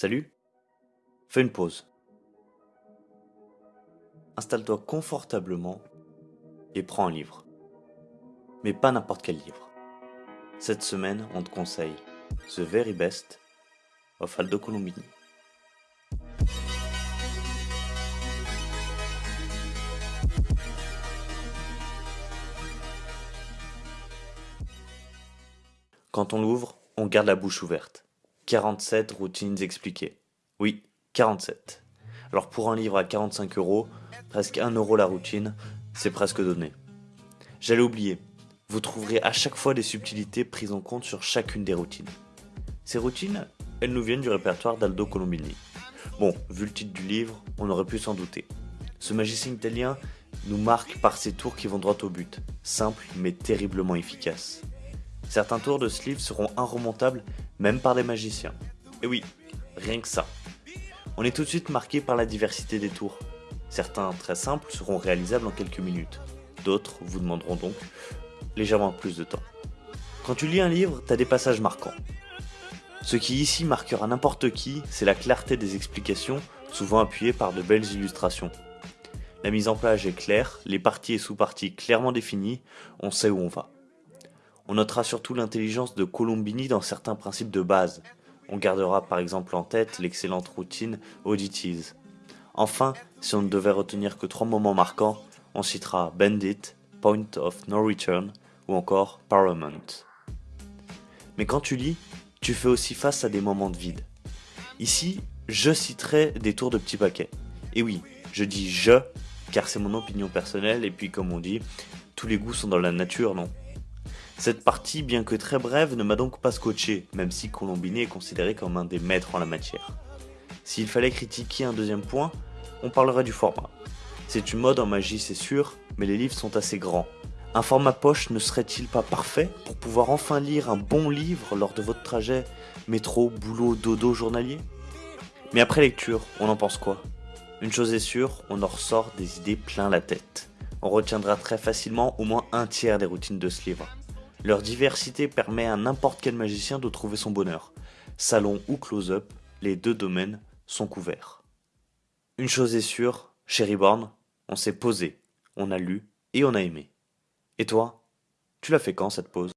Salut Fais une pause. Installe-toi confortablement et prends un livre. Mais pas n'importe quel livre. Cette semaine, on te conseille The Very Best of Aldo Colombini. Quand on l'ouvre, on garde la bouche ouverte. 47 routines expliquées. Oui, 47. Alors pour un livre à 45 euros, presque 1 euro la routine, c'est presque donné. J'allais oublier, vous trouverez à chaque fois des subtilités prises en compte sur chacune des routines. Ces routines, elles nous viennent du répertoire d'Aldo Colombini. Bon, vu le titre du livre, on aurait pu s'en douter. Ce magicien italien nous marque par ses tours qui vont droit au but, simples mais terriblement efficaces. Certains tours de ce livre seront inremontables même par des magiciens. Et oui, rien que ça. On est tout de suite marqué par la diversité des tours. Certains très simples seront réalisables en quelques minutes. D'autres vous demanderont donc légèrement plus de temps. Quand tu lis un livre, tu as des passages marquants. Ce qui ici marquera n'importe qui, c'est la clarté des explications, souvent appuyées par de belles illustrations. La mise en page est claire, les parties et sous-parties clairement définies, on sait où on va. On notera surtout l'intelligence de Colombini dans certains principes de base. On gardera par exemple en tête l'excellente routine Audities. Enfin, si on ne devait retenir que trois moments marquants, on citera Bandit, Point of No Return ou encore Paramount. Mais quand tu lis, tu fais aussi face à des moments de vide. Ici, je citerai des tours de petits paquets. Et oui, je dis je, car c'est mon opinion personnelle, et puis comme on dit, tous les goûts sont dans la nature, non? Cette partie, bien que très brève, ne m'a donc pas scotché, même si Colombini est considéré comme un des maîtres en la matière. S'il fallait critiquer un deuxième point, on parlerait du format. C'est une mode en magie, c'est sûr, mais les livres sont assez grands. Un format poche ne serait-il pas parfait pour pouvoir enfin lire un bon livre lors de votre trajet métro, boulot, dodo journalier? Mais après lecture, on en pense quoi? Une chose est sûre, on en ressort des idées plein la tête. On retiendra très facilement au moins un tiers des routines de ce livre. Leur diversité permet à n'importe quel magicien de trouver son bonheur. Salon ou close-up, les deux domaines sont couverts. Une chose est sûre, chez Reborn, on s'est posé, on a lu et on a aimé. Et toi Tu l'as fait quand cette pause?